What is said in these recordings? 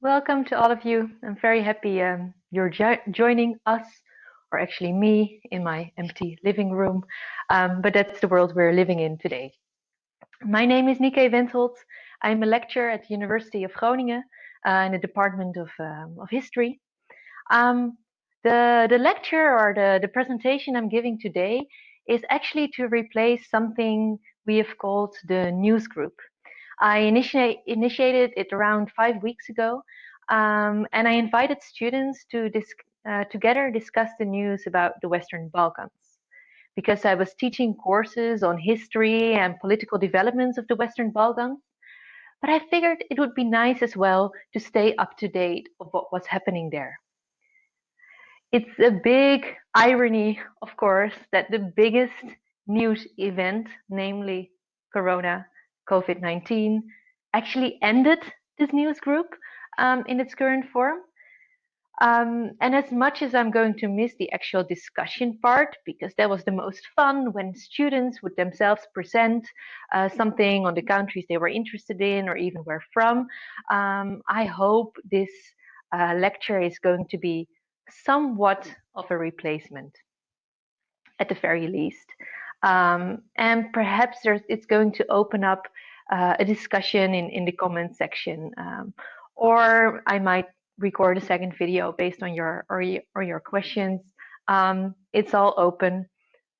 Welcome to all of you. I'm very happy um, you're jo joining us, or actually me, in my empty living room. Um, but that's the world we're living in today. My name is Nike Wentholt. I'm a lecturer at the University of Groningen uh, in the Department of, um, of History. Um, the, the lecture or the, the presentation I'm giving today is actually to replace something we have called the news group. I initiate, initiated it around five weeks ago, um, and I invited students to dis uh, together discuss the news about the Western Balkans. Because I was teaching courses on history and political developments of the Western Balkans, but I figured it would be nice as well to stay up to date of what was happening there. It's a big irony, of course, that the biggest news event, namely Corona, COVID 19 actually ended this news group um, in its current form. Um, and as much as I'm going to miss the actual discussion part, because that was the most fun when students would themselves present uh, something on the countries they were interested in or even where from, um, I hope this uh, lecture is going to be somewhat of a replacement, at the very least. Um, and perhaps it's going to open up uh, a discussion in, in the comment section. Um, or I might record a second video based on your or, your, or your questions. Um, it's all open.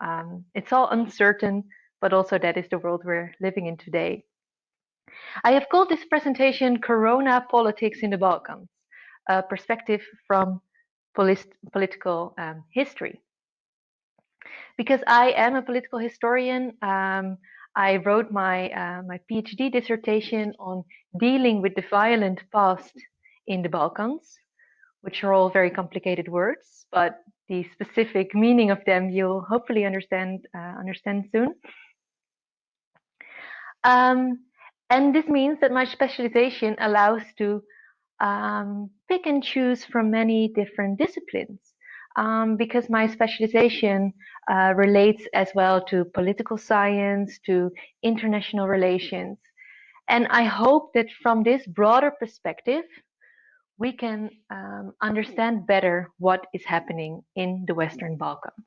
Um, it's all uncertain, but also that is the world we're living in today. I have called this presentation Corona Politics in the Balkans, a perspective from polit political um, history. Because I am a political historian, um, I wrote my uh, my PhD dissertation on dealing with the violent past in the Balkans, which are all very complicated words, but the specific meaning of them you'll hopefully understand uh, understand soon. Um, and this means that my specialization allows to um, pick and choose from many different disciplines um, because my specialization uh, relates as well to political science, to international relations. And I hope that from this broader perspective, we can um, understand better what is happening in the Western Balkans.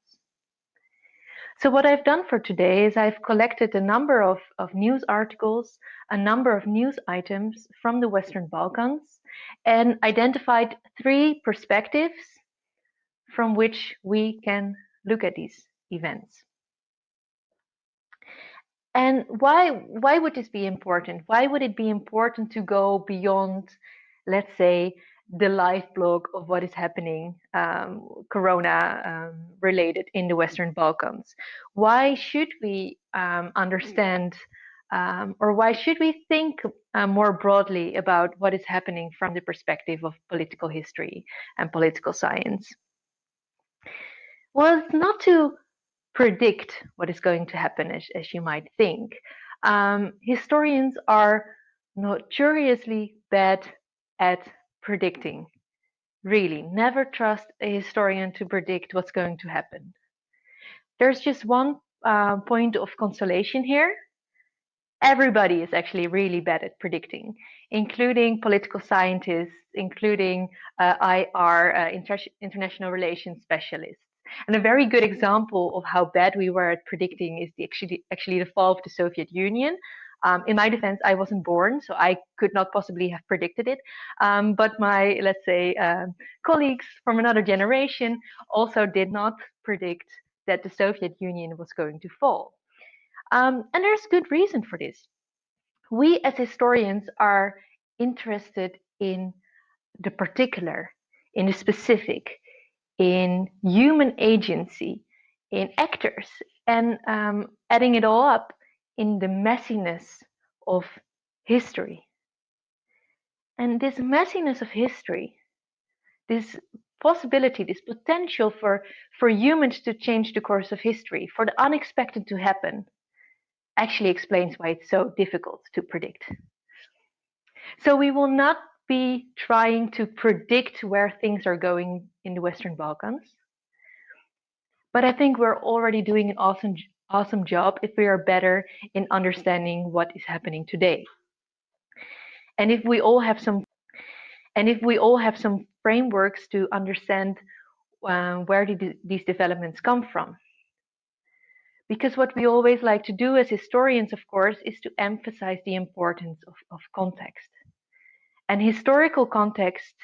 So what I've done for today is I've collected a number of, of news articles, a number of news items from the Western Balkans, and identified three perspectives from which we can look at these events. And why, why would this be important? Why would it be important to go beyond, let's say, the live blog of what is happening um, corona um, related in the western balkans why should we um, understand um, or why should we think uh, more broadly about what is happening from the perspective of political history and political science it's not to predict what is going to happen, as, as you might think. Um, historians are notoriously bad at predicting. Really, never trust a historian to predict what's going to happen. There's just one uh, point of consolation here. Everybody is actually really bad at predicting, including political scientists, including uh, IR, uh, inter international relations specialists. And a very good example of how bad we were at predicting is the actually, actually the fall of the Soviet Union. Um, in my defense, I wasn't born, so I could not possibly have predicted it. Um, but my, let's say, uh, colleagues from another generation also did not predict that the Soviet Union was going to fall. Um, and there's good reason for this. We as historians are interested in the particular, in the specific, in human agency, in actors, and um, adding it all up in the messiness of history. And this messiness of history, this possibility, this potential for, for humans to change the course of history, for the unexpected to happen, actually explains why it's so difficult to predict. So we will not be trying to predict where things are going in the Western Balkans. But I think we're already doing an awesome, awesome job if we are better in understanding what is happening today. And if we all have some and if we all have some frameworks to understand uh, where did these developments come from. Because what we always like to do as historians, of course, is to emphasize the importance of, of context. And historical context,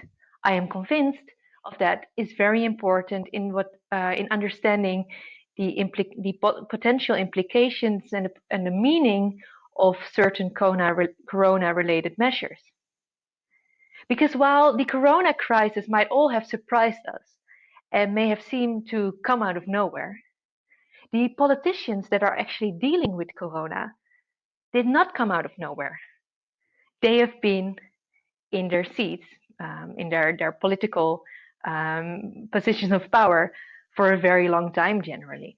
I am convinced of that, is very important in what uh, in understanding the, impli the potential implications and, and the meaning of certain corona-related measures. Because while the corona crisis might all have surprised us and may have seemed to come out of nowhere, the politicians that are actually dealing with corona did not come out of nowhere. They have been in their seats, um, in their, their political um, positions of power for a very long time generally.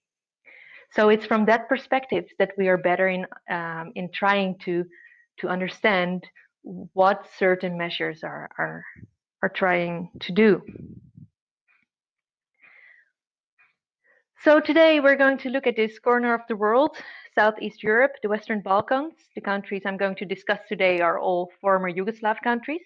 So it's from that perspective that we are better in um, in trying to to understand what certain measures are are are trying to do. So today we're going to look at this corner of the world, Southeast Europe, the Western Balkans. The countries I'm going to discuss today are all former Yugoslav countries.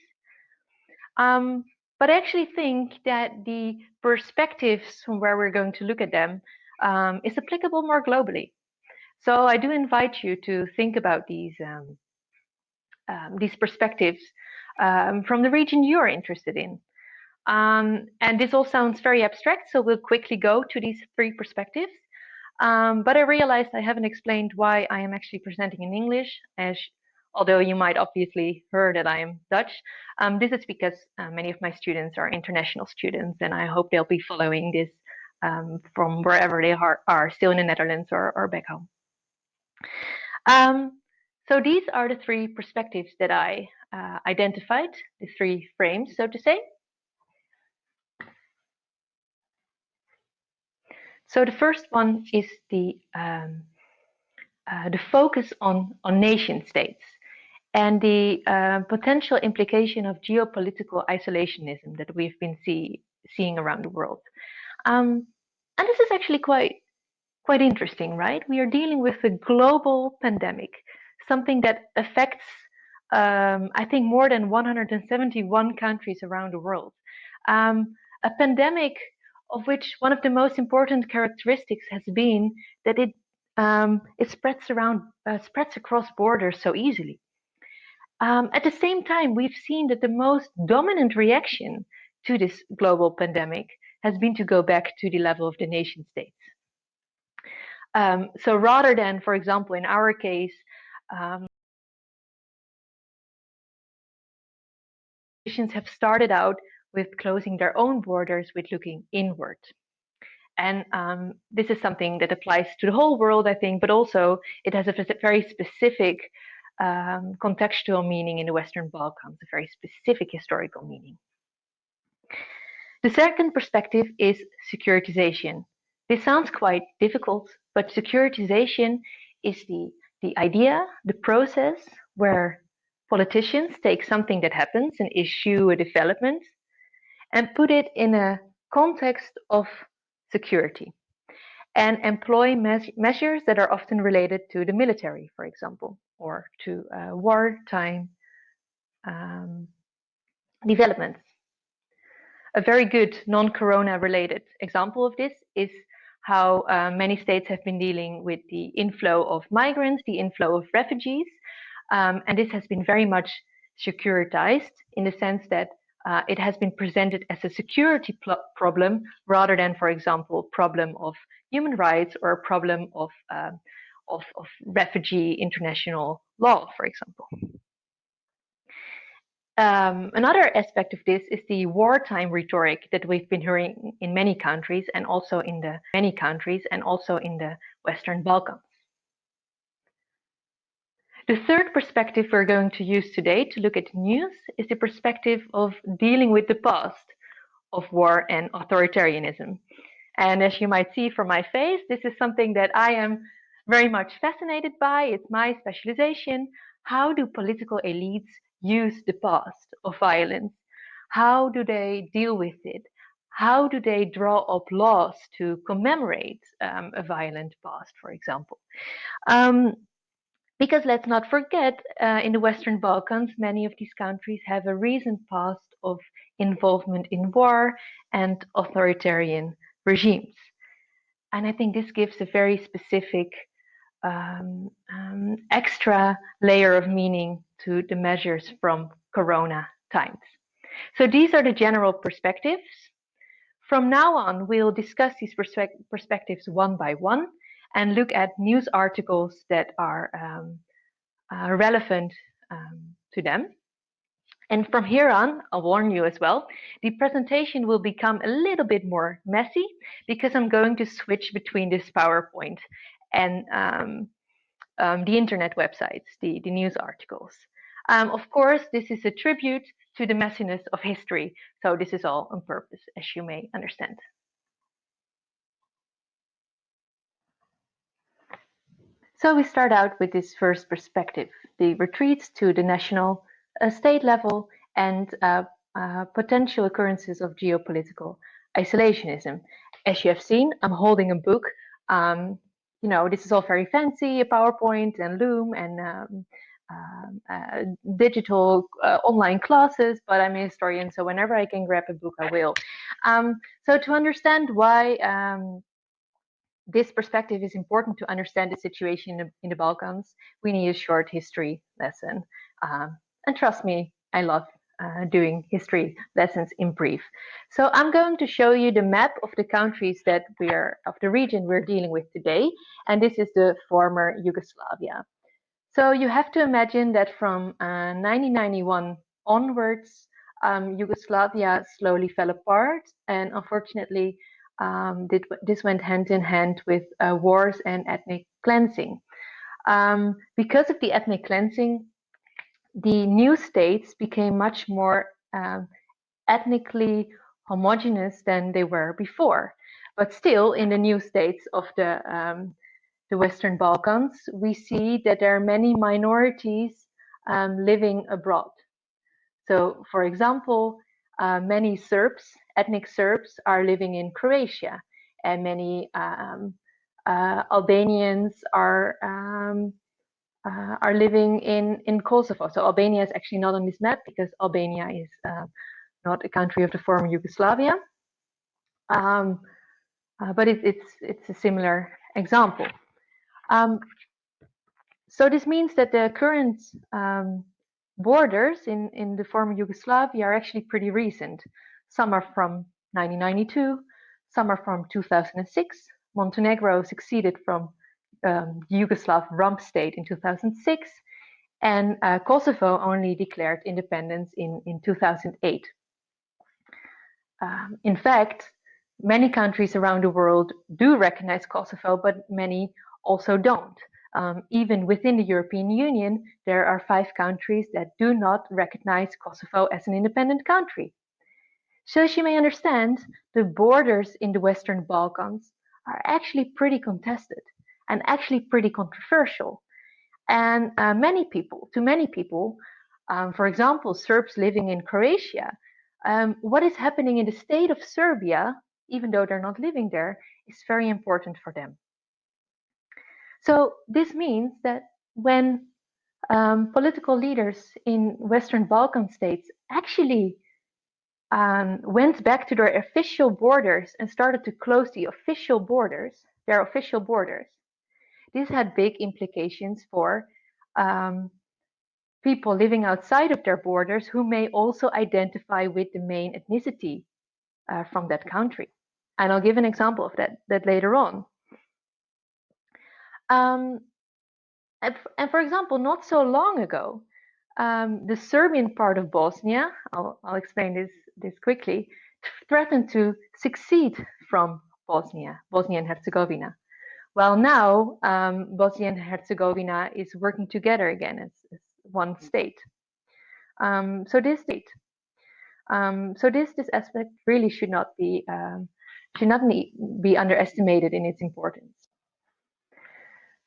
Um, but I actually think that the perspectives from where we're going to look at them um, is applicable more globally. So I do invite you to think about these um, um, these perspectives um, from the region you're interested in. Um, and this all sounds very abstract, so we'll quickly go to these three perspectives. Um, but I realized I haven't explained why I am actually presenting in English, as although you might obviously hear that I am Dutch. Um, this is because uh, many of my students are international students, and I hope they'll be following this um, from wherever they are, are, still in the Netherlands or, or back home. Um, so these are the three perspectives that I uh, identified, the three frames, so to say. So the first one is the um, uh, the focus on on nation states and the uh, potential implication of geopolitical isolationism that we've been see, seeing around the world. Um, and this is actually quite quite interesting, right? We are dealing with a global pandemic, something that affects, um, I think, more than 171 countries around the world. Um, a pandemic of which one of the most important characteristics has been that it um, it spreads around uh, spreads across borders so easily. Um, at the same time, we've seen that the most dominant reaction to this global pandemic has been to go back to the level of the nation states. Um, so rather than, for example, in our case, um, nations have started out with closing their own borders with looking inward. And um, this is something that applies to the whole world, I think, but also it has a very specific um, contextual meaning in the Western Balkans, a very specific historical meaning. The second perspective is securitization. This sounds quite difficult, but securitization is the, the idea, the process where politicians take something that happens, an issue, a development, and put it in a context of security and employ me measures that are often related to the military, for example, or to uh, wartime um, developments. A very good non-corona related example of this is how uh, many states have been dealing with the inflow of migrants, the inflow of refugees, um, and this has been very much securitized in the sense that uh, it has been presented as a security problem rather than, for example, problem of human rights or a problem of, uh, of, of refugee international law, for example. Um, another aspect of this is the wartime rhetoric that we've been hearing in many countries and also in the many countries and also in the Western Balkans. The third perspective we're going to use today to look at news is the perspective of dealing with the past of war and authoritarianism. And as you might see from my face, this is something that I am very much fascinated by. It's my specialization. How do political elites use the past of violence? How do they deal with it? How do they draw up laws to commemorate um, a violent past, for example? Um, because let's not forget, uh, in the Western Balkans, many of these countries have a recent past of involvement in war and authoritarian regimes. And I think this gives a very specific um, um, extra layer of meaning to the measures from Corona times. So these are the general perspectives. From now on, we'll discuss these perspe perspectives one by one and look at news articles that are um, uh, relevant um, to them. And from here on, I'll warn you as well, the presentation will become a little bit more messy because I'm going to switch between this PowerPoint and um, um, the internet websites, the, the news articles. Um, of course, this is a tribute to the messiness of history, so this is all on purpose, as you may understand. So we start out with this first perspective, the retreats to the national uh, state level and uh, uh, potential occurrences of geopolitical isolationism. As you have seen, I'm holding a book. Um, you know, this is all very fancy, a PowerPoint and Loom and um, um uh, digital uh, online classes, but I'm a historian, so whenever I can grab a book, I will. Um, so to understand why um, this perspective is important to understand the situation in the, in the Balkans. We need a short history lesson. Um, and trust me, I love uh, doing history lessons in brief. So I'm going to show you the map of the countries that we are, of the region we're dealing with today. And this is the former Yugoslavia. So you have to imagine that from uh, 1991 onwards, um, Yugoslavia slowly fell apart. And unfortunately, um, this went hand in hand with uh, wars and ethnic cleansing. Um, because of the ethnic cleansing, the new states became much more um, ethnically homogeneous than they were before. But still, in the new states of the, um, the Western Balkans, we see that there are many minorities um, living abroad. So, for example, uh, many Serbs, ethnic Serbs, are living in Croatia, and many um, uh, Albanians are um, uh, are living in in Kosovo. So Albania is actually not on this map because Albania is uh, not a country of the former Yugoslavia. Um, uh, but it, it's it's a similar example. Um, so this means that the current um, borders in, in the former Yugoslavia are actually pretty recent. Some are from 1992, some are from 2006. Montenegro succeeded from um, Yugoslav rump state in 2006, and uh, Kosovo only declared independence in, in 2008. Um, in fact, many countries around the world do recognize Kosovo, but many also don't. Um, even within the European Union, there are five countries that do not recognize Kosovo as an independent country. So as you may understand, the borders in the Western Balkans are actually pretty contested and actually pretty controversial. And uh, many people, to many people, um, for example, Serbs living in Croatia, um, what is happening in the state of Serbia, even though they're not living there, is very important for them. So this means that when um, political leaders in Western Balkan states actually um, went back to their official borders and started to close the official borders, their official borders, this had big implications for um, people living outside of their borders who may also identify with the main ethnicity uh, from that country. And I'll give an example of that, that later on. Um, and, and, for example, not so long ago, um, the Serbian part of Bosnia, I'll, I'll explain this, this quickly, threatened to succeed from Bosnia, Bosnia and Herzegovina. Well, now um, Bosnia and Herzegovina is working together again as, as one state. Um, so this state, um, so this this aspect really should not be um, should not be underestimated in its importance.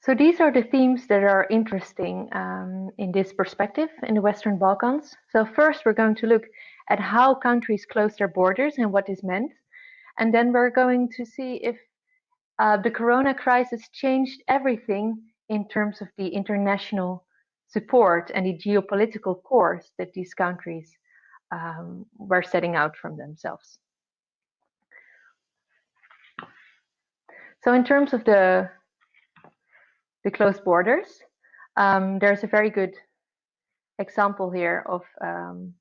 So these are the themes that are interesting um, in this perspective in the Western Balkans. So first we're going to look at how countries close their borders and what this meant. And then we're going to see if uh, the corona crisis changed everything in terms of the international support and the geopolitical course that these countries um, were setting out from themselves. So in terms of the the closed borders, um, there's a very good example here of um,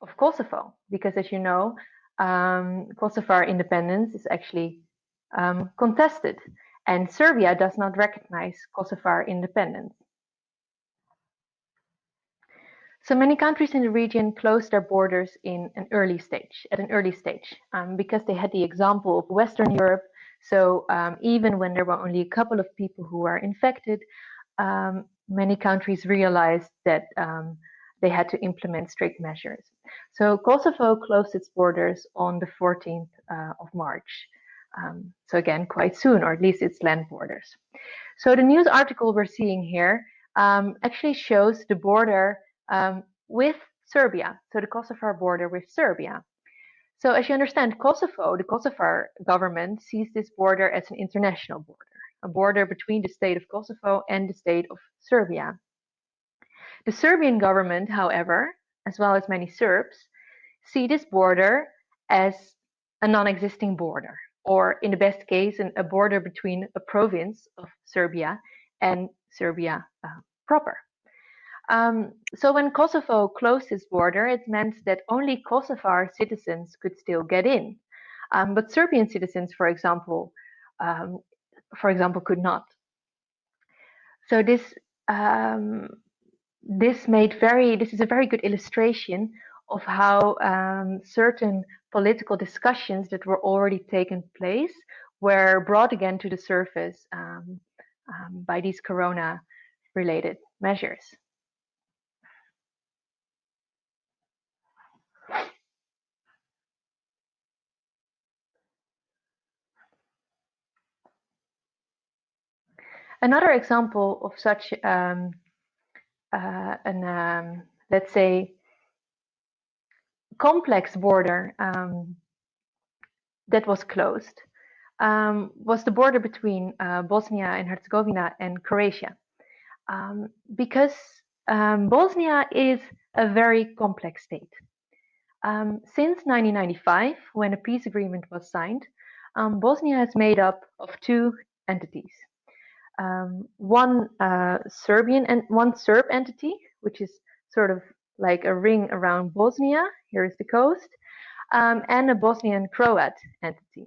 of Kosovo, because as you know, um, Kosovar independence is actually um, contested, and Serbia does not recognize Kosovar independence. So many countries in the region closed their borders in an early stage, at an early stage, um, because they had the example of Western Europe. So um, even when there were only a couple of people who were infected, um, many countries realized that um, they had to implement strict measures. So Kosovo closed its borders on the 14th uh, of March. Um, so again, quite soon, or at least its land borders. So the news article we're seeing here um, actually shows the border um, with Serbia, so the Kosovo border with Serbia. So as you understand, Kosovo, the Kosovar government sees this border as an international border, a border between the state of Kosovo and the state of Serbia. The Serbian government, however, as well as many Serbs, see this border as a non-existing border, or in the best case, an, a border between a province of Serbia and Serbia uh, proper. Um, so when Kosovo closed its border, it meant that only Kosovar citizens could still get in, um, but Serbian citizens, for example, um, for example, could not. So this um, this made very this is a very good illustration of how um, certain political discussions that were already taken place were brought again to the surface um, by these corona related measures. Another example of such um, uh, an, um, let's say, complex border um, that was closed um, was the border between uh, Bosnia and Herzegovina and Croatia. Um, because um, Bosnia is a very complex state. since 1995, when a peace agreement was signed, Bosnia is made up of two entities um, one uh, Serbian and one Serb entity, which is sort of like a ring around Bosnia. Here is the coast, um, and a Bosnian Croat entity.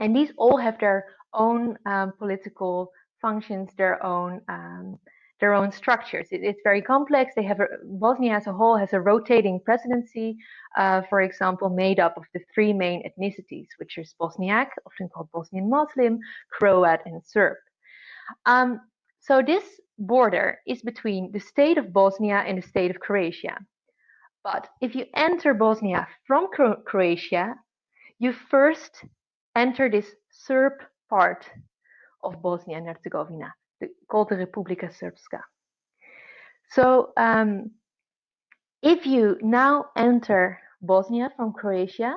And these all have their own um, political functions, their own um, their own structures. It, it's very complex. They have a, Bosnia as a whole has a rotating presidency, uh, for example, made up of the three main ethnicities, which is Bosniak, often called Bosnian Muslim, Croat, and Serb. Um, so this border is between the state of Bosnia and the state of Croatia. But if you enter Bosnia from Cro Croatia, you first enter this Serb part of Bosnia and Herzegovina, called the Republika Srpska. So um, if you now enter Bosnia from Croatia,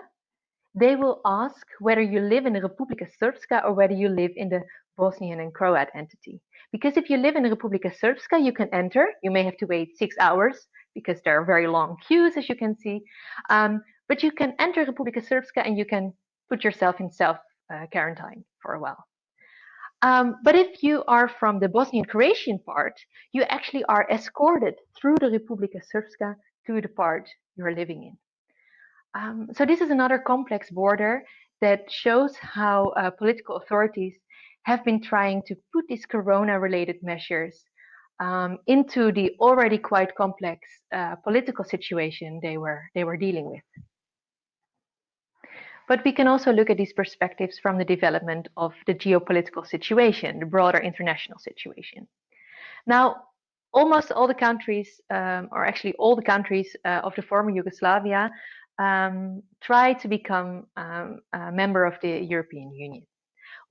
they will ask whether you live in the Republika Srpska or whether you live in the Bosnian and Croat entity. Because if you live in Republika Srpska, you can enter. You may have to wait six hours because there are very long queues, as you can see. Um, but you can enter Republika Srpska and you can put yourself in self uh, quarantine for a while. Um, but if you are from the Bosnian Croatian part, you actually are escorted through the Republika Srpska to the part you're living in. Um, so this is another complex border that shows how uh, political authorities have been trying to put these corona-related measures um, into the already quite complex uh, political situation they were they were dealing with. But we can also look at these perspectives from the development of the geopolitical situation, the broader international situation. Now, almost all the countries, um, or actually all the countries uh, of the former Yugoslavia, um, tried to become um, a member of the European Union.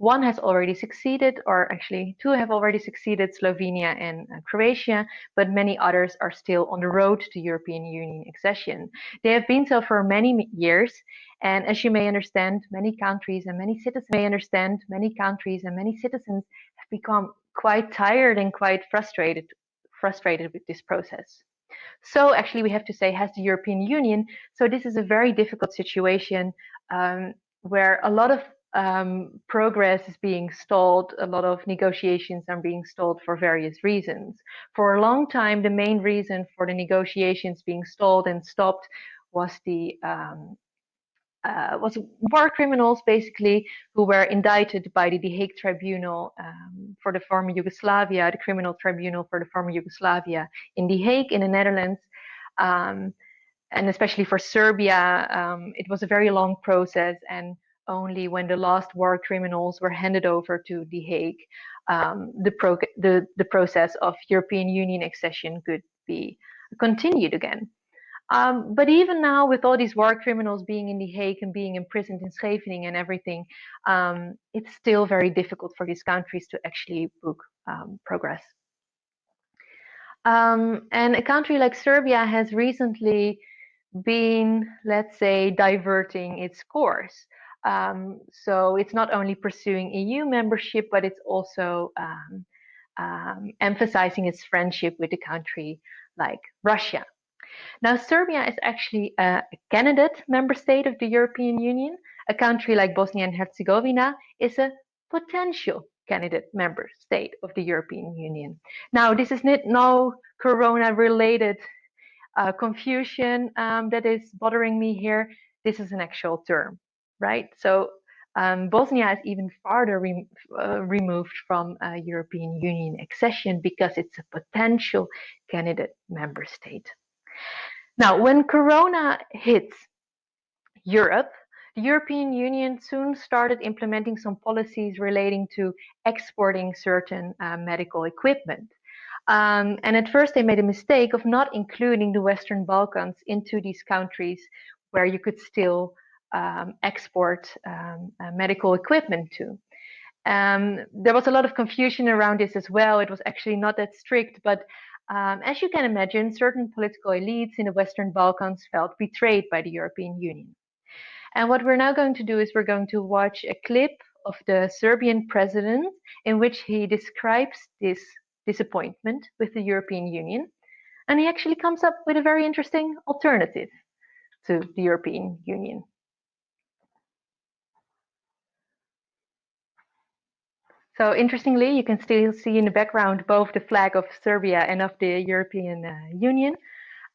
One has already succeeded, or actually two have already succeeded, Slovenia and uh, Croatia, but many others are still on the road to European Union accession. They have been so for many years, and as you may understand, many countries and many citizens may understand, many countries and many citizens have become quite tired and quite frustrated frustrated with this process. So actually, we have to say has the European Union. So this is a very difficult situation um, where a lot of um, progress is being stalled, a lot of negotiations are being stalled for various reasons. For a long time, the main reason for the negotiations being stalled and stopped was the um, uh, was war criminals basically who were indicted by the The Hague Tribunal um, for the former Yugoslavia, the criminal tribunal for the former Yugoslavia in The Hague in the Netherlands. Um, and especially for Serbia, um, it was a very long process and only when the last war criminals were handed over to The Hague, um, the, pro the, the process of European Union accession could be continued again. Um, but even now, with all these war criminals being in The Hague and being imprisoned in Scheveningen and everything, um, it's still very difficult for these countries to actually book um, progress. Um, and a country like Serbia has recently been, let's say, diverting its course. Um, so it's not only pursuing EU membership, but it's also um, emphasizing its friendship with a country like Russia. Now, Serbia is actually a candidate member state of the European Union. A country like Bosnia and Herzegovina is a potential candidate member state of the European Union. Now, this is not no corona related uh, confusion um, that is bothering me here. This is an actual term, right? So um, Bosnia is even farther re uh, removed from a European Union accession because it's a potential candidate member state. Now, when Corona hit Europe, the European Union soon started implementing some policies relating to exporting certain uh, medical equipment. Um, and at first, they made a mistake of not including the Western Balkans into these countries where you could still um, export um, uh, medical equipment to. Um, there was a lot of confusion around this as well. It was actually not that strict, but um, as you can imagine, certain political elites in the Western Balkans felt betrayed by the European Union. And what we're now going to do is we're going to watch a clip of the Serbian president in which he describes this disappointment with the European Union. And he actually comes up with a very interesting alternative to the European Union. So interestingly, you can still see in the background both the flag of Serbia and of the European uh, Union.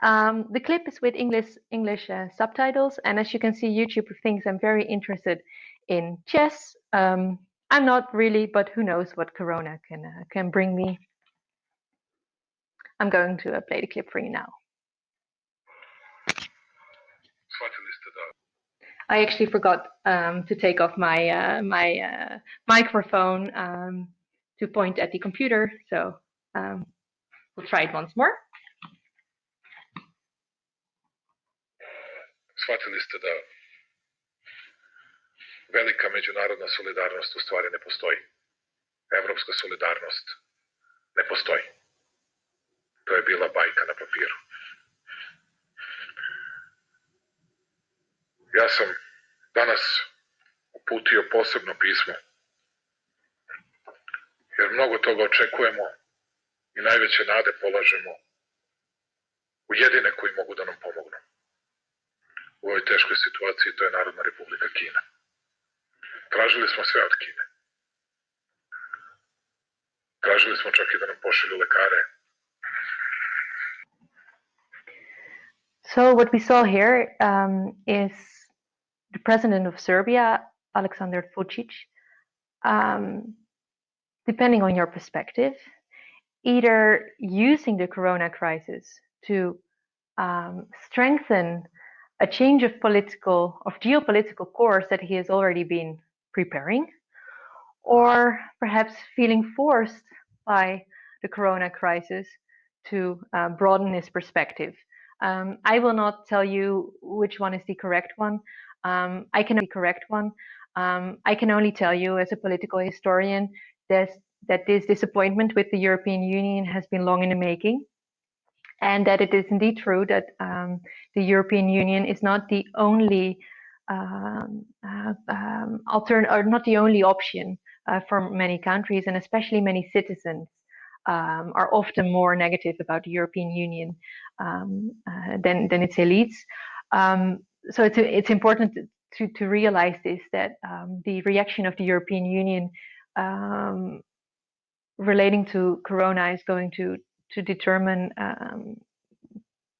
Um, the clip is with English English uh, subtitles, and as you can see, YouTube thinks I'm very interested in chess. Um, I'm not really, but who knows what Corona can uh, can bring me. I'm going to uh, play the clip for you now. I actually forgot um, to take off my uh, my uh, microphone um, to point at the computer, so um, we'll try it once more. Shvatili ste da velika međunarodna solidarnost u stvari ne postoji. Evropska solidarnost ne postoji. To je bila bajka na papiru. Ja sam danas uputio posebno pismo, jer mnogo toga očekujemo i najveće nade polažemo u jedine koji mogu da nam pomognu. U ovoj teškoj situaciji to je Narodna republika Kina. Tražili smo sve od Kine. Tražili smo čak i da nam lekare. So what we saw here um, is the president of Serbia, Alexander Vucic, um, depending on your perspective, either using the corona crisis to um, strengthen a change of political, of geopolitical course that he has already been preparing, or perhaps feeling forced by the corona crisis to uh, broaden his perspective. Um, I will not tell you which one is the correct one. Um, I can correct one. Um, I can only tell you as a political historian that this disappointment with the European Union has been long in the making and that it is indeed true that um, the European Union is not the only um, uh, um, altern or not the only option uh, for many countries and especially many citizens um, are often more negative about the European Union um, uh, than, than its elites. Um, so it's, it's important to, to realize this, that um, the reaction of the European Union um, relating to Corona is going to, to determine um,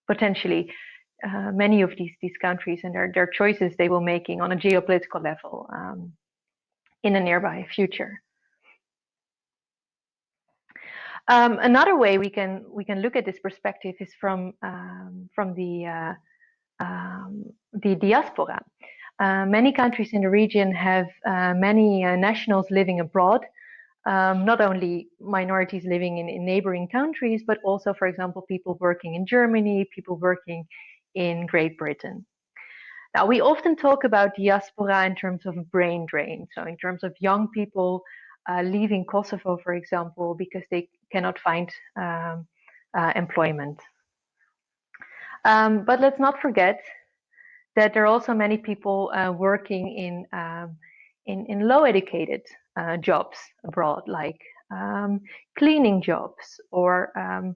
potentially uh, many of these, these countries and their, their choices they will making on a geopolitical level in the nearby future. Um, another way we can we can look at this perspective is from um, from the uh, um, the diaspora. Uh, many countries in the region have uh, many uh, nationals living abroad, um, not only minorities living in, in, neighboring countries, but also, for example, people working in Germany, people working in Great Britain. Now, we often talk about diaspora in terms of brain drain, so in terms of young people uh, leaving Kosovo, for example, because they cannot find um, uh, employment. Um, but let's not forget that there are also many people uh, working in, um, in, in low educated uh, jobs abroad, like um, cleaning jobs or um,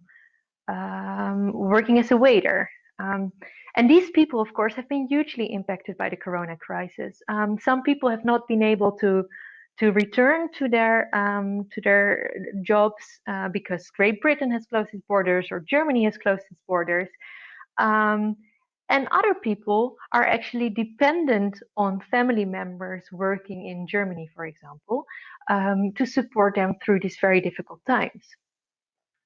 um, working as a waiter. and these people, of course, have been hugely impacted by the corona crisis. some people have not been able to to return to their um, to their jobs uh, because Great Britain has closed its borders or Germany has closed its borders, um, and other people are actually dependent on family members working in Germany, for example, um, to support them through these very difficult times.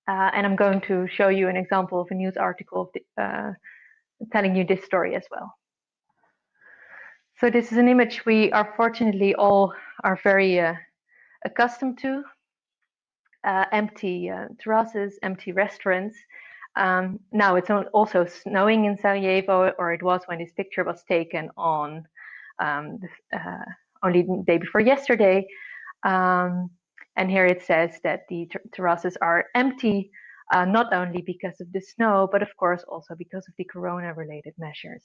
Uh, and I'm going to show you an example of a news article the, uh, telling you this story as well. So this is an image we are fortunately all are very uh, accustomed to. Uh, empty uh, terraces, empty restaurants. Um, now it's also snowing in Sarajevo, or it was when this picture was taken on um, uh, only the day before yesterday. Um, and here it says that the ter terraces are empty, uh, not only because of the snow, but of course also because of the corona-related measures.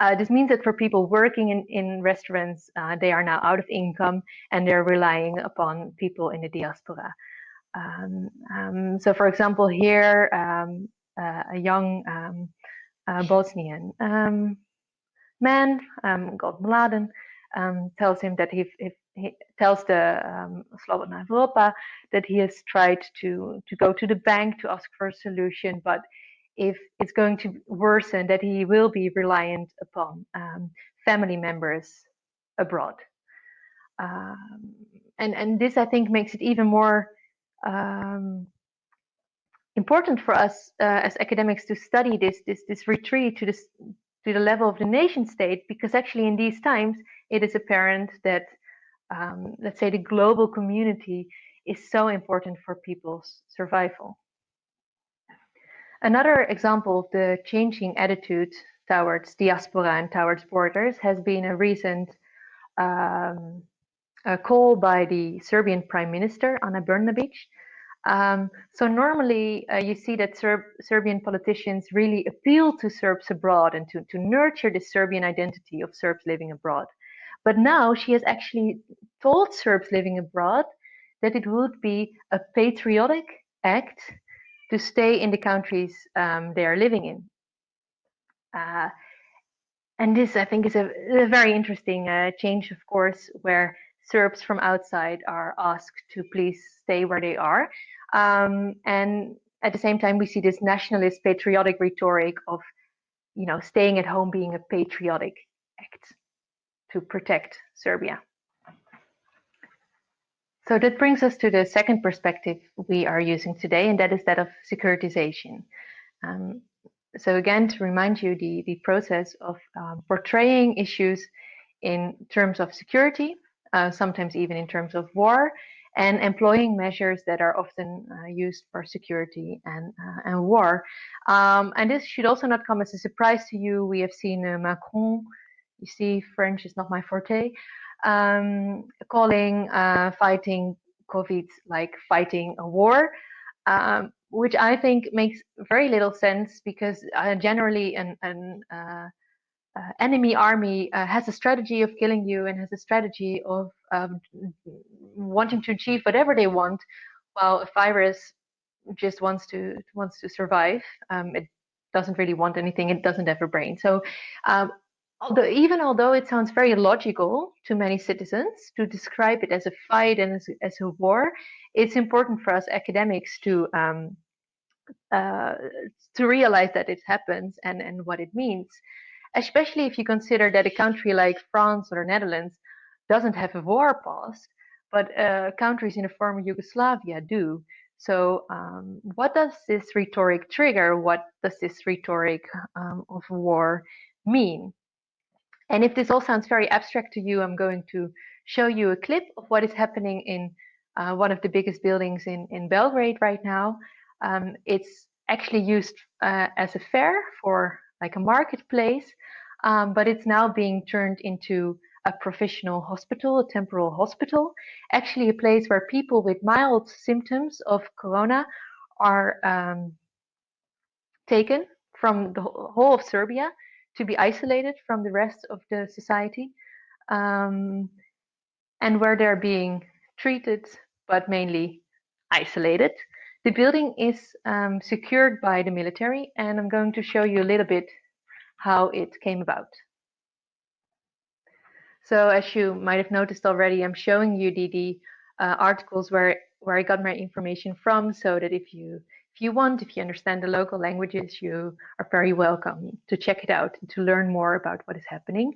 Uh, this means that for people working in, in restaurants, uh, they are now out of income and they're relying upon people in the diaspora. Um, um, so, for example, here, um, uh, a young uh, Bosnian man, um, called Mladen, tells him that he, if, he tells the um, Slobodna that he has tried to, to go to the bank to ask for a solution, but if it's going to worsen, that he will be reliant upon um, family members abroad. Um, and, and this, I think, makes it even more um, important for us uh, as academics to study this, this, this retreat to, this, to the level of the nation state, because actually in these times, it is apparent that, um, let's say, the global community is so important for people's survival. Another example of the changing attitude towards diaspora and towards borders has been a recent um, a call by the Serbian Prime Minister, Ana Brnabic. Um, so normally uh, you see that Serb Serbian politicians really appeal to Serbs abroad and to, to nurture the Serbian identity of Serbs living abroad. But now she has actually told Serbs living abroad that it would be a patriotic act to stay in the countries um, they are living in. Uh, and this, I think, is a, a very interesting uh, change, of course, where Serbs from outside are asked to please stay where they are. Um, and at the same time, we see this nationalist patriotic rhetoric of, you know, staying at home being a patriotic act to protect Serbia. So that brings us to the second perspective we are using today, and that is that of securitization. Um, so again, to remind you, the, the process of um, portraying issues in terms of security, uh, sometimes even in terms of war, and employing measures that are often uh, used for security and, uh, and war. Um, and this should also not come as a surprise to you. We have seen uh, Macron, you see, French is not my forte, um, calling fighting COVID like fighting a war, um, which I think makes very little sense because uh, generally an, an uh, uh enemy army uh, has a strategy of killing you and has a strategy of um, wanting to achieve whatever they want while a virus just wants to wants to survive. Um, it doesn't really want anything. It doesn't have a brain. So, um, although even although it sounds very logical to many citizens to describe it as a fight and as, as a war, it's important for us academics to um, uh, to realize that it happens and and what it means. Especially if you consider that a country like France or the Netherlands doesn't have a war past, but uh, countries in the former Yugoslavia do. So, um, what does this rhetoric trigger? What does this rhetoric um, of war mean? And if this all sounds very abstract to you, I'm going to show you a clip of what is happening in uh, one of the biggest buildings in, in Belgrade right now. Um, it's actually used uh, as a fair for like a marketplace, um, but it's now being turned into a professional hospital, a temporal hospital, actually a place where people with mild symptoms of corona are um, taken from the whole of Serbia to be isolated from the rest of the society um, and where they're being treated, but mainly isolated. The building is um, secured by the military, and I'm going to show you a little bit how it came about. So as you might have noticed already, I'm showing you the, the uh, articles where, where I got my information from so that if you if you want, if you understand the local languages, you are very welcome to check it out and to learn more about what is happening.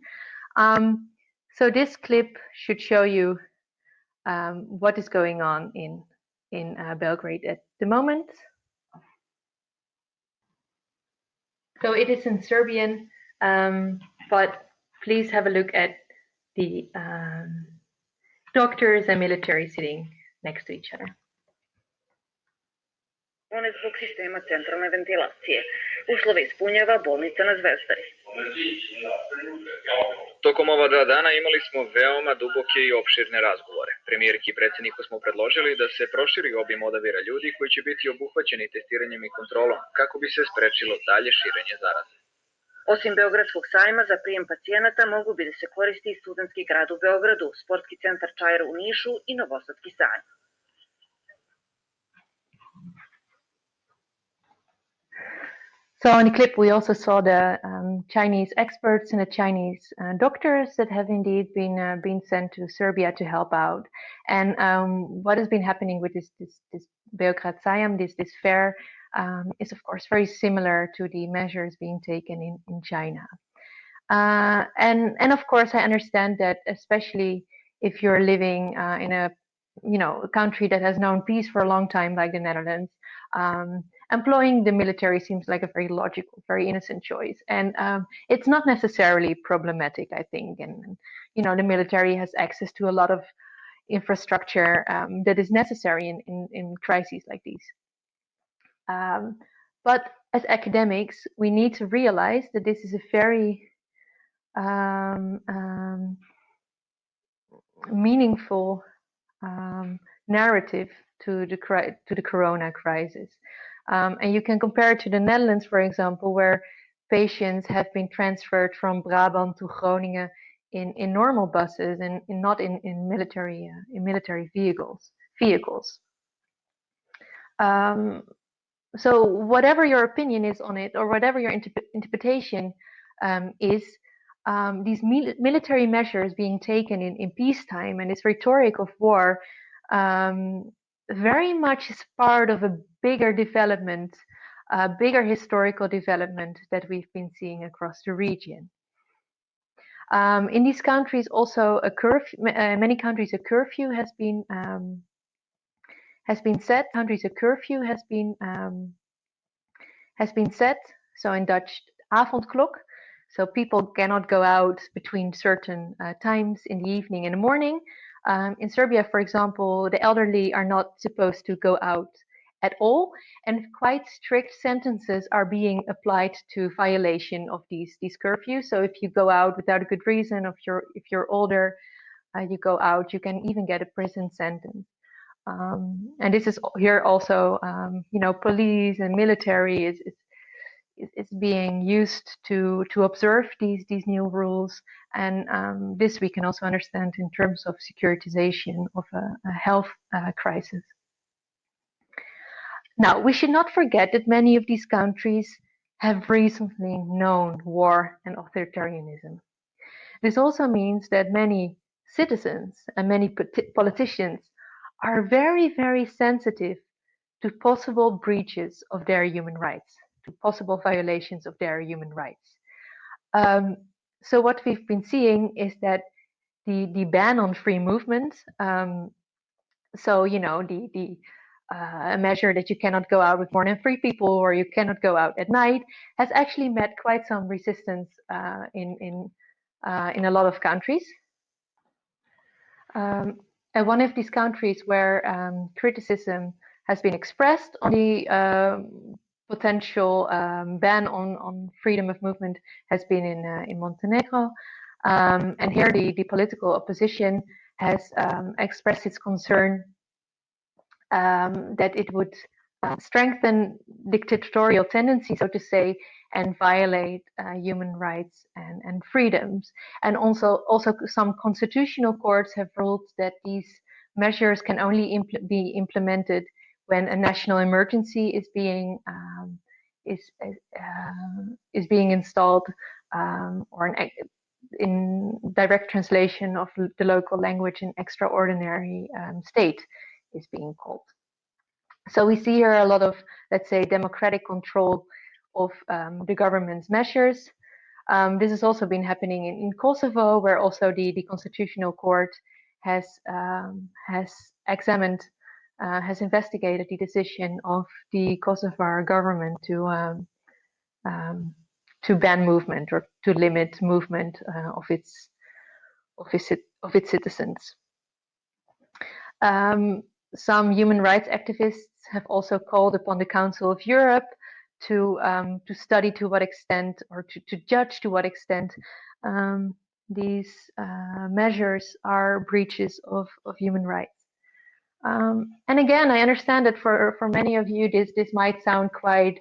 Um, so this clip should show you um, what is going on in, in uh, Belgrade at the moment. So it is in Serbian, um, but please have a look at the um, doctors and military sitting next to each other. Zbog sistema centralne ventilacije. Uslove ispunjava bolnica na Zvezdari. Tokom ova dva dana imali smo veoma duboke i opširne razgovore. Premijerki i predsedniku smo predložili da se proširi obim odavira ljudi koji će biti obuhvaćeni testiranjem i kontrolom kako bi se sprečilo dalje širenje zaraze. Osim Beogradskog sajma za prijem pacijenata mogu bi da se koristi i studentski grad u Beogradu, sportski centar Čajer u Nišu i Novosadski sajm. So in the clip, we also saw the um, Chinese experts and the Chinese uh, doctors that have indeed been uh, been sent to Serbia to help out. And um, what has been happening with this this, this Beograd Sayam, this this fair, um, is of course very similar to the measures being taken in in China. Uh, and and of course, I understand that especially if you're living uh, in a you know a country that has known peace for a long time, like the Netherlands. Um, employing the military seems like a very logical, very innocent choice, and um, it's not necessarily problematic, I think. And you know, the military has access to a lot of infrastructure um, that is necessary in, in, in crises like these. Um, but as academics, we need to realize that this is a very um, um, meaningful um, narrative to the to the corona crisis. Um, and you can compare it to the Netherlands, for example, where patients have been transferred from Brabant to Groningen in, in normal buses and, not in, in military uh, in military vehicles vehicles. Um, so whatever your opinion is on it, or whatever your interpretation um, is, um, these mil military measures being taken in, in peacetime and this rhetoric of war um, very much is part of a bigger development, a bigger historical development that we've been seeing across the region. Um, in these countries, also a curfew. Uh, many countries, a curfew has been um, has been set. Countries, a curfew has been um, has been set. So in Dutch, avondklok. So people cannot go out between certain uh, times in the evening and the morning. Um, in Serbia, for example, the elderly are not supposed to go out at all, and quite strict sentences are being applied to violation of these these curfews. So if you go out without a good reason, if you're if you're older, uh, you go out, you can even get a prison sentence. Um, and this is here also, um, you know, police and military is, is is being used to to observe these these new rules. And um, this we can also understand in terms of securitization of a, a health uh, crisis. Now, we should not forget that many of these countries have recently known war and authoritarianism. This also means that many citizens and many politicians are very, very sensitive to possible breaches of their human rights, to possible violations of their human rights. Um, so what we've been seeing is that the, the ban on free movement, um, so, you know, the, the uh, measure that you cannot go out with more than three people or you cannot go out at night has actually met quite some resistance uh, in, in, uh, in a lot of countries. Um, and one of these countries where um, criticism has been expressed on the um, potential um, ban on, on freedom of movement has been in, uh, in Montenegro. Um, and here the, the political opposition has um, expressed its concern um, that it would uh, strengthen dictatorial tendencies, so to say, and violate uh, human rights and, and freedoms. And also, also some constitutional courts have ruled that these measures can only impl be implemented when a national emergency is being um, is uh, is being installed um, or an in direct translation of the local language an extraordinary um, state is being called. So we see here a lot of, let's say, democratic control of um, the government's measures. Um, this has also been happening in, in, Kosovo, where also the, the Constitutional Court has um, has examined, uh, has investigated the decision of the Kosovar government to um, um, to ban movement or to limit movement uh, of its of its of its citizens. Um, some human rights activists have also called upon the Council of Europe to um, to study to what extent or to, to judge to what extent um, these uh, measures are breaches of, of human rights. Um, and again, I understand that for, for many of you, this, this might sound quite,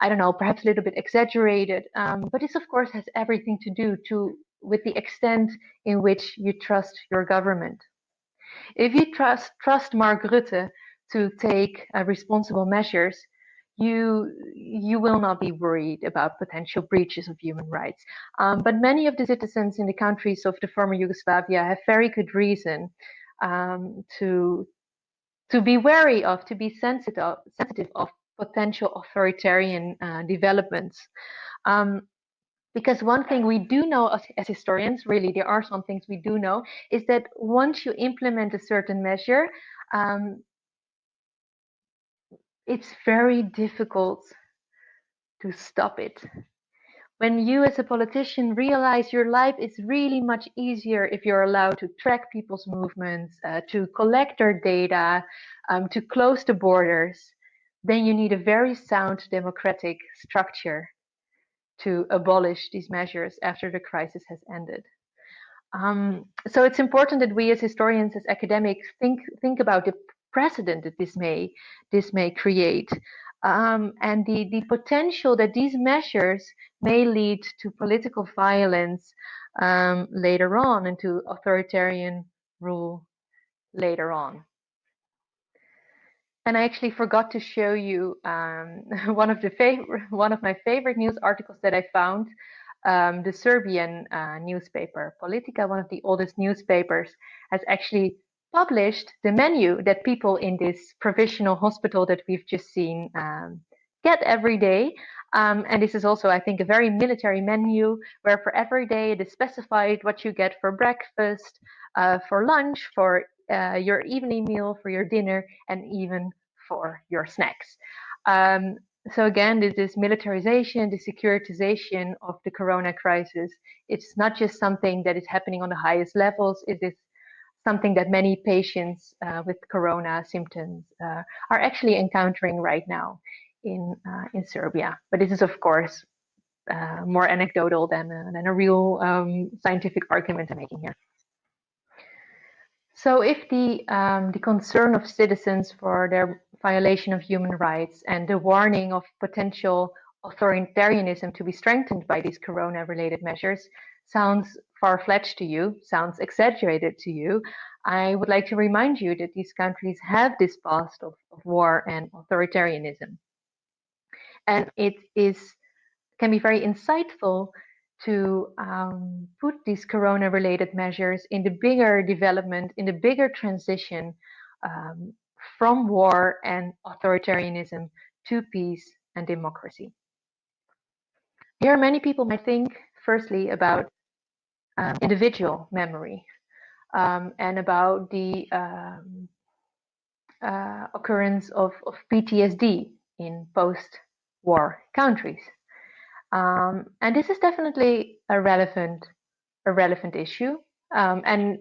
I don't know, perhaps a little bit exaggerated, um, but this of course has everything to do to with the extent in which you trust your government. If you trust, trust Mark Rutte to take uh, responsible measures, you you will not be worried about potential breaches of human rights. Um, but many of the citizens in the countries of the former Yugoslavia have very good reason um, to to be wary of, to be sensitive sensitive of potential authoritarian uh, developments. Um, because one thing we do know as, as, historians, really, there are some things we do know, is that once you implement a certain measure, um, it's very difficult to stop it. When you as a politician realize your life is really much easier if you're allowed to track people's movements, uh, to collect their data, um, to close the borders, then you need a very sound democratic structure to abolish these measures after the crisis has ended. Um, so it's important that we as historians, as academics, think think about the precedent that this may this may create, um, and the the potential that these measures may lead to political violence um, later on and to authoritarian rule later on. And I actually forgot to show you um, one of the favorite one of my favorite news articles that I found. Um, the Serbian uh, newspaper Politika, one of the oldest newspapers, has actually published the menu that people in this provisional hospital that we've just seen um, get every day. Um, and this is also, I think, a very military menu where for every day it is specified what you get for breakfast, uh, for lunch, for uh, your evening meal, for your dinner, and even for your snacks. Um, so again, this, militarization, the securitization of the corona crisis, it's not just something that is happening on the highest levels. It is something that many patients uh, with corona symptoms uh, are actually encountering right now in uh, in Serbia. But this is, of course, uh, more anecdotal than a, than a real um, scientific argument I'm making here. So, if the um, the concern of citizens for their violation of human rights and the warning of potential authoritarianism to be strengthened by these corona-related measures sounds far-fetched to you, sounds exaggerated to you, I would like to remind you that these countries have this past of, of war and authoritarianism. And it is can be very insightful to um, put these corona related measures in the bigger development, in the bigger transition um, from war and authoritarianism to peace and democracy. Here, many people might think, firstly, about um, individual memory um, and about the um, uh, occurrence of, of, PTSD in post war countries. Um, and this is definitely a relevant, a relevant issue. Um, and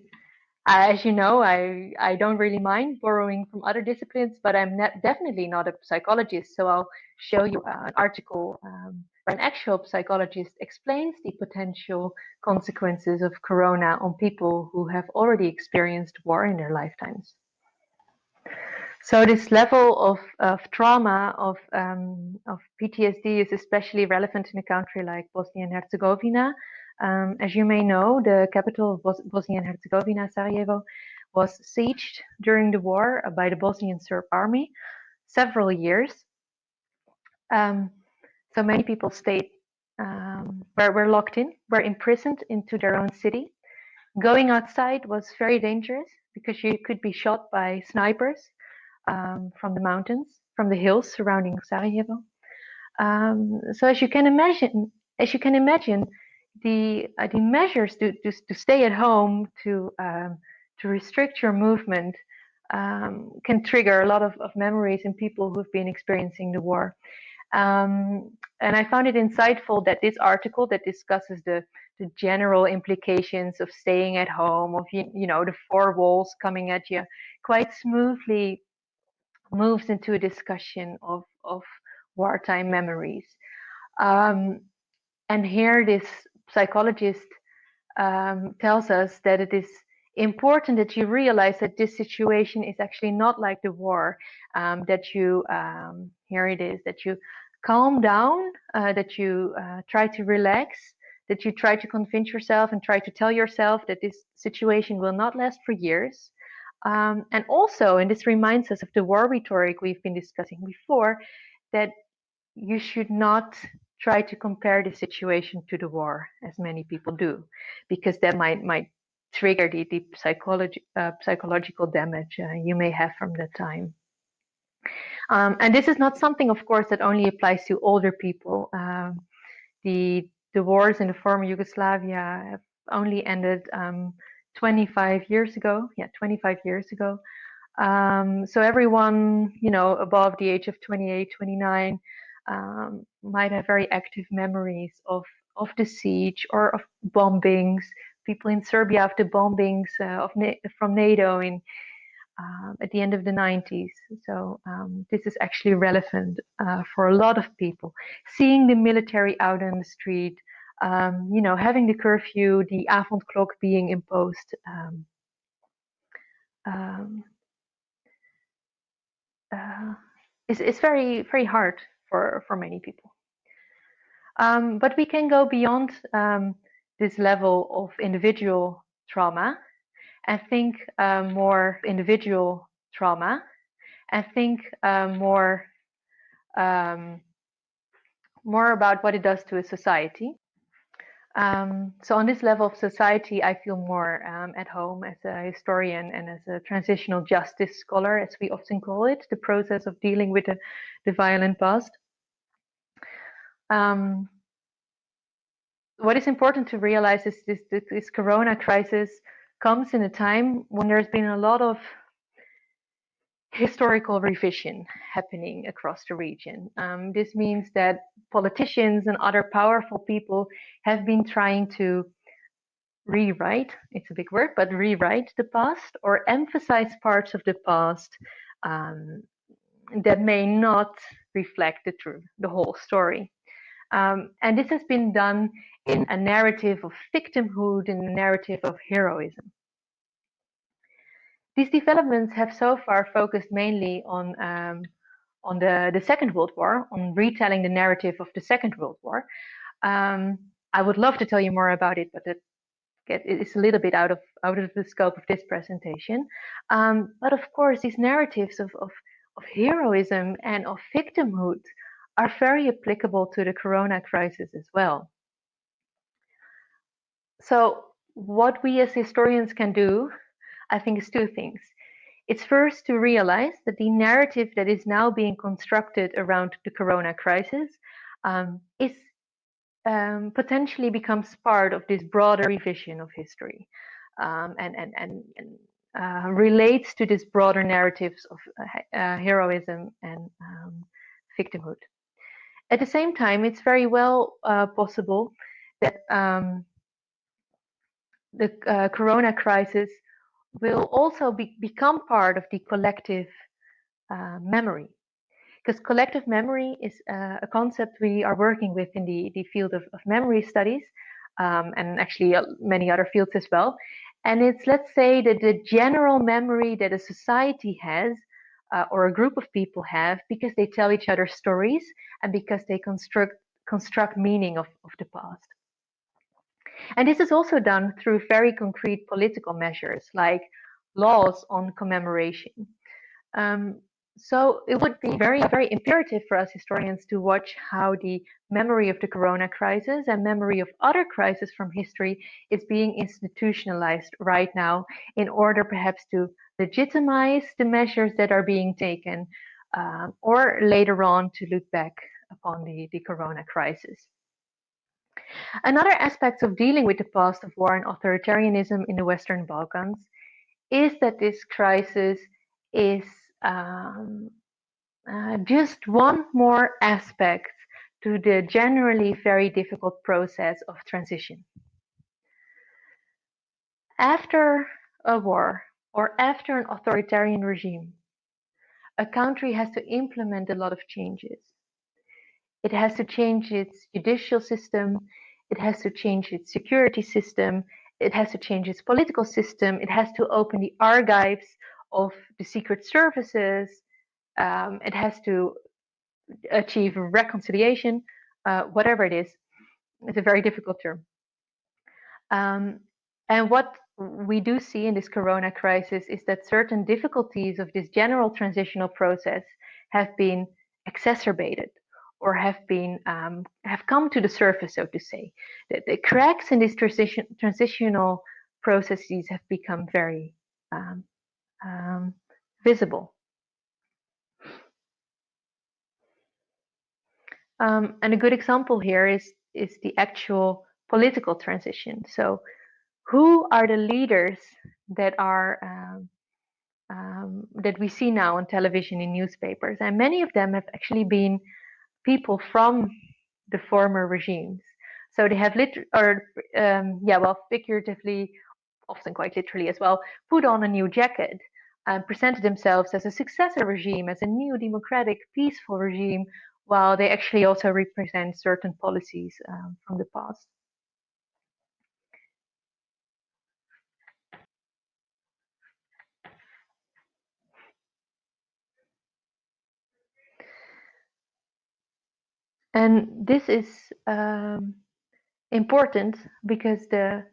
as you know, I, I don't really mind borrowing from other disciplines, but I'm definitely not a psychologist. So I'll show you an article um, an actual psychologist explains the potential consequences of corona on people who have already experienced war in their lifetimes. So this level of, of trauma, of, um, of PTSD is especially relevant in a country like Bosnia and Herzegovina. Um, as you may know, the capital of Bos Bosnia and Herzegovina, Sarajevo, was sieged during the war by the Bosnian Serb army several years. Um, so many people stayed, um, were, locked in, were imprisoned into their own city. Going outside was very dangerous because you could be shot by snipers um, from the mountains, from the hills surrounding Sarajevo. Um, so as you can imagine, as you can imagine, the uh, the measures to, to, to stay at home to um, to restrict your movement um, can trigger a lot of, of memories in people who've been experiencing the war. Um, and I found it insightful that this article that discusses the the general implications of staying at home, of you, you know the four walls coming at you, quite smoothly moves into a discussion of, of wartime memories. Um, and here this psychologist um, tells us that it is important that you realize that this situation is actually not like the war, um, that you, um, here it is, that you calm down, uh, that you uh, try to relax, that you try to convince yourself and try to tell yourself that this situation will not last for years, um, and also, and this reminds us of the war rhetoric we've been discussing before, that you should not try to compare the situation to the war, as many people do, because that might might trigger the, the psychology, uh, psychological damage uh, you may have from that time. Um, and this is not something, of course, that only applies to older people. Um, the the wars in the former Yugoslavia have only ended um, 25 years ago. Yeah, 25 years ago. Um, so everyone, you know, above the age of 28, 29, um, might have very active memories of of the siege or of bombings. People in Serbia after bombings uh, of from NATO in uh, at the end of the 90s. So um, this is actually relevant uh, for a lot of people. Seeing the military out on the street, um, you know, having the curfew, the Avondklok being imposed. Um, um, uh, is, very, very hard for, for many people. Um, but we can go beyond this level of individual trauma and think uh, more individual trauma and think uh, more um, more about what it does to a society. Um, so on this level of society, I feel more um, at home as a historian and as a transitional justice scholar, as we often call it, the process of dealing with the, the violent past. Um, what is important to realize is this, this, this corona crisis comes in a time when there's been a lot of historical revision happening across the region. Um, this means that politicians and other powerful people have been trying to rewrite, it's a big word, but rewrite the past or emphasize parts of the past um, that may not reflect the truth, the whole story. Um, and this has been done in a narrative of victimhood and a narrative of heroism. These developments have so far focused mainly on um, on the, the Second World War, on retelling the narrative of the Second World War. Um, I would love to tell you more about it, but it's a little bit out of out of the scope of this presentation. Um, but of course, these narratives of, of of heroism and of victimhood are very applicable to the corona crisis as well. So what we as historians can do, I think, is two things. It's first to realize that the narrative that is now being constructed around the corona crisis um, is um, potentially becomes part of this broader revision of history um, and, and, and, and uh, relates to this broader narratives of uh, uh, heroism and um, victimhood. At the same time, it's very well uh, possible that um, the uh, corona crisis will also be, become part of the collective uh, memory because collective memory is uh, a concept we are working with in the, the field of, of memory studies um, and actually uh, many other fields as well. And it's, let's say, that the general memory that a society has uh, or a group of people have because they tell each other stories and because they construct, construct meaning of, of the past. And this is also done through very concrete political measures like laws on commemoration. Um, so it would be very, very imperative for us historians to watch how the memory of the corona crisis and memory of other crises from history is being institutionalized right now in order perhaps to legitimize the measures that are being taken um, or later on to look back upon the, the corona crisis. Another aspect of dealing with the past of war and authoritarianism in the Western Balkans is that this crisis is um, uh, just one more aspect to the generally very difficult process of transition. After a war or after an authoritarian regime, a country has to implement a lot of changes. It has to change its judicial system, it has to change its security system, it has to change its political system, it has to open the archives of the secret services. Um, it has to achieve reconciliation, uh, whatever it is. It's a very difficult term. Um, and what we do see in this corona crisis is that certain difficulties of this general transitional process have been exacerbated or have been um, have come to the surface, so to say. The, the cracks in these transition, transitional processes have become very um, um, visible. Um, and a good example here is, is the actual political transition. So who are the leaders that are um, um, that we see now on television in newspapers? And many of them have actually been people from the former regimes. So they have lit or um, yeah, well, figuratively, often quite literally as well, put on a new jacket and presented themselves as a successor regime, as a new democratic, peaceful regime, while they actually also represent certain policies um, from the past. And this is um, important because the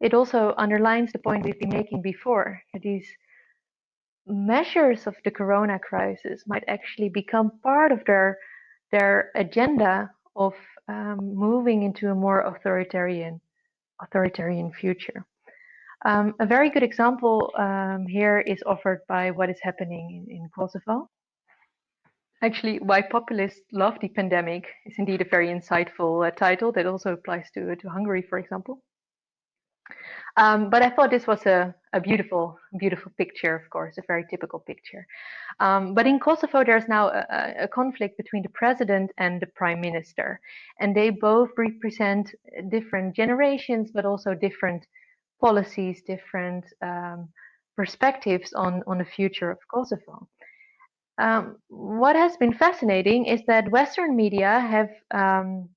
it also underlines the point we've been making before. These measures of the corona crisis might actually become part of their their agenda of um, moving into a more authoritarian authoritarian future. Um, a very good example um, here is offered by what is happening in, in Kosovo. Actually, why populists love the pandemic is indeed a very insightful uh, title that also applies to, to Hungary, for example. Um, but I thought this was a, a, beautiful, beautiful picture, of course, a very typical picture. Um, but in Kosovo, there's now a, a, conflict between the president and the prime minister. And they both represent different generations, but also different policies, different um, perspectives on, on the future of Kosovo. Um, what has been fascinating is that Western media have um,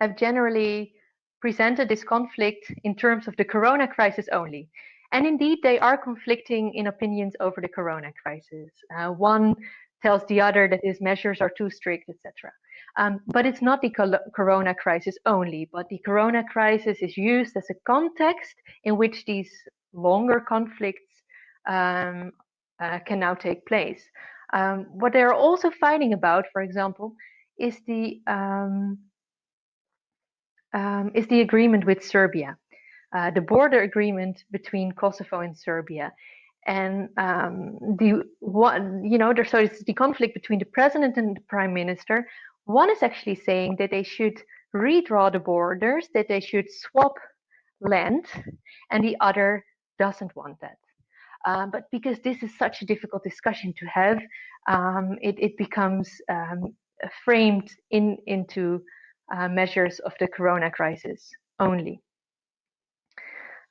have generally presented this conflict in terms of the corona crisis only. And indeed, they are conflicting in opinions over the corona crisis. Uh, one tells the other that his measures are too strict, etc. Um, but it's not the corona crisis only, but the corona crisis is used as a context in which these longer conflicts um, uh, can now take place. Um, what they're also fighting about, for example, is the um, um, is the agreement with Serbia, uh, the border agreement between Kosovo and Serbia, and um, the one you know there's so it's the conflict between the president and the prime minister. One is actually saying that they should redraw the borders, that they should swap land, and the other doesn't want that. Um, but because this is such a difficult discussion to have, um, it, it, becomes um, framed in into uh, measures of the corona crisis only.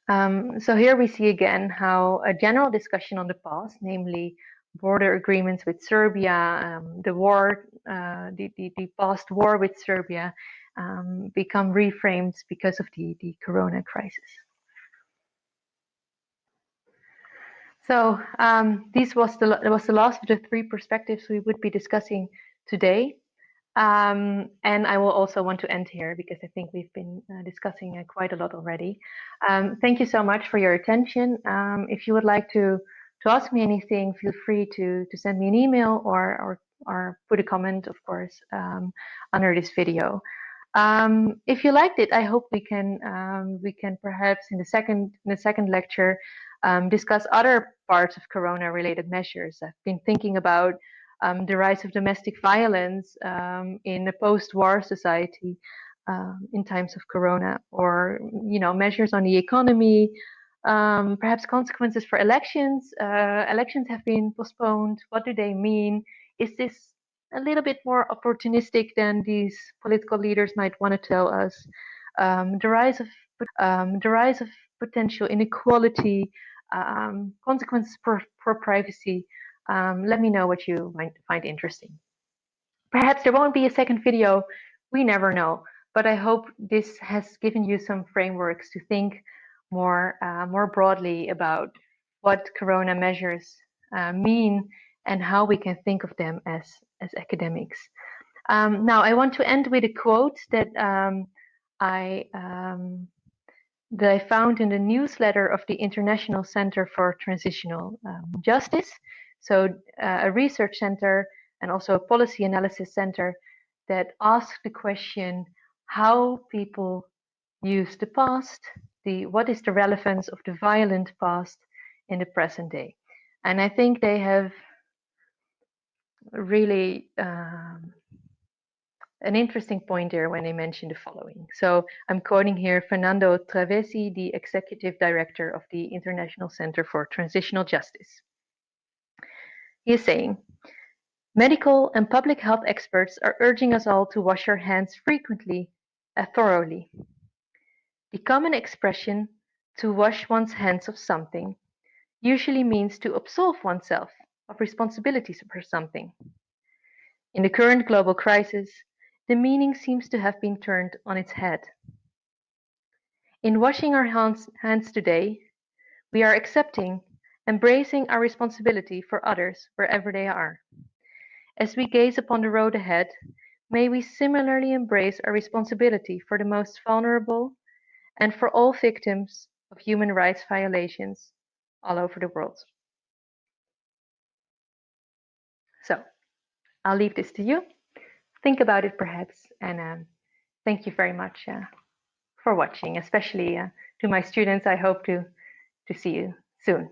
Um, so here we see again how a general discussion on the past, namely border agreements with Serbia, um, the war, uh, the, the, the, past war with Serbia, um, become reframed because of the, the corona crisis. So um, this was the was the last of the three perspectives we would be discussing today. Um, and I will also want to end here because I think we've been uh, discussing uh, quite a lot already. Um, thank you so much for your attention. Um, if you would like to to ask me anything, feel free to to send me an email or or or put a comment, of course, um, under this video. Um, if you liked it, I hope we can um, we can perhaps in the second in the second lecture discuss other parts of corona-related measures. I've been thinking about um, the rise of domestic violence um, in a post-war society um, in times of corona, or you know measures on the economy, um, perhaps consequences for elections. Uh, elections have been postponed. What do they mean? Is this a little bit more opportunistic than these political leaders might want to tell us? Um, the rise of the rise of potential inequality, um, consequences for, for privacy, um, let me know what you might find interesting. Perhaps there won't be a second video, we never know, but I hope this has given you some frameworks to think more, uh, more broadly about what corona measures uh, mean and how we can think of them as, as academics. Um, now, I want to end with a quote that um, I um, that I found in the newsletter of the International Center for Transitional um, Justice. So uh, a research center and also a policy analysis center that asked the question how people use the past, the what is the relevance of the violent past in the present day. And I think they have really um, an interesting point there when they mention the following. So I'm quoting here Fernando Travesi, the executive director of the International Center for Transitional Justice. Is saying, medical and public health experts are urging us all to wash our hands frequently and thoroughly. The common expression to wash one's hands of something usually means to absolve oneself of responsibilities for something. In the current global crisis, the meaning seems to have been turned on its head. In washing our hands, hands today, we are accepting, embracing our responsibility for others wherever they are. As we gaze upon the road ahead, may we similarly embrace our responsibility for the most vulnerable and for all victims of human rights violations all over the world. So, I'll leave this to you think about it perhaps. And um, thank you very much uh, for watching, especially uh, to my students. I hope to, to see you soon.